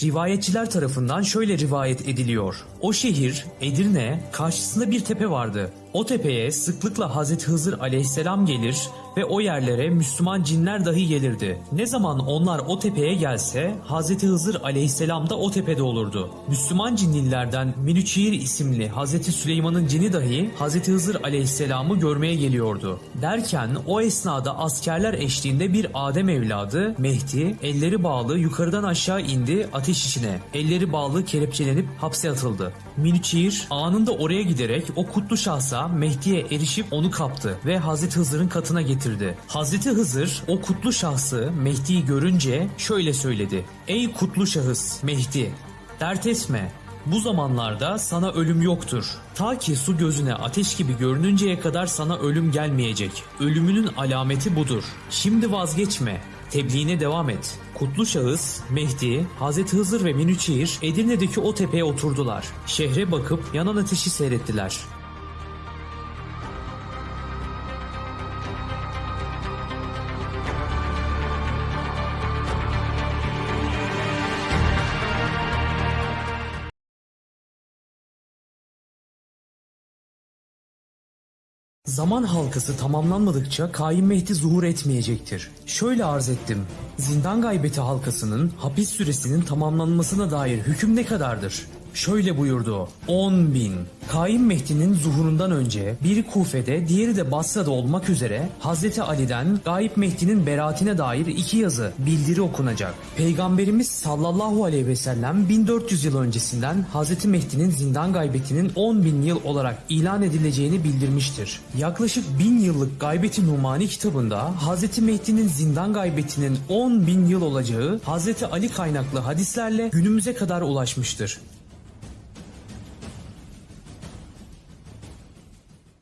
Rivayetçiler tarafından şöyle rivayet ediliyor. O şehir Edirne karşısında bir tepe vardı. O tepeye sıklıkla Hazreti Hızır aleyhisselam gelir ve o yerlere Müslüman cinler dahi gelirdi. Ne zaman onlar o tepeye gelse Hazreti Hızır aleyhisselam da o tepede olurdu. Müslüman cinlilerden Minüçiğir isimli Hazreti Süleyman'ın cini dahi Hazreti Hızır aleyhisselamı görmeye geliyordu. Derken o esnada askerler eşliğinde bir Adem evladı Mehdi elleri bağlı yukarıdan aşağı indi ateş içine. Elleri bağlı kelepçelenip hapse atıldı. Minüçiğir anında oraya giderek o kutlu şahsa Mehdi'ye erişip onu kaptı ve Hazreti Hızır'ın katına getirdi. Hazreti Hızır o kutlu şahsı Mehdi'yi görünce şöyle söyledi. Ey kutlu şahıs Mehdi dert etme bu zamanlarda sana ölüm yoktur. Ta ki su gözüne ateş gibi görününceye kadar sana ölüm gelmeyecek. Ölümünün alameti budur. Şimdi vazgeçme. Tebliğine devam et. Kutlu şahıs, Mehdi, Hazreti Hızır ve Minüçehir Edirne'deki o tepeye oturdular. Şehre bakıp yanan ateşi seyrettiler. Zaman halkası tamamlanmadıkça Kaim Mehdi zuhur etmeyecektir. Şöyle arz ettim. Zindan gaybeti halkasının hapis süresinin tamamlanmasına dair hüküm ne kadardır? Şöyle buyurdu o. 10 bin. Kaim Mehdi'nin zuhurundan önce biri Kufe'de diğeri de Basra'da olmak üzere Hazreti Ali'den Gayip Mehdi'nin beraatine dair iki yazı bildiri okunacak. Peygamberimiz sallallahu aleyhi ve sellem 1400 yıl öncesinden Hazreti Mehdi'nin zindan gaybetinin 10 bin yıl olarak ilan edileceğini bildirmiştir. Yaklaşık bin yıllık Gaybeti Numani kitabında Hazreti Mehdi'nin zindan gaybetinin 10 bin yıl olacağı Hazreti Ali kaynaklı hadislerle günümüze kadar ulaşmıştır.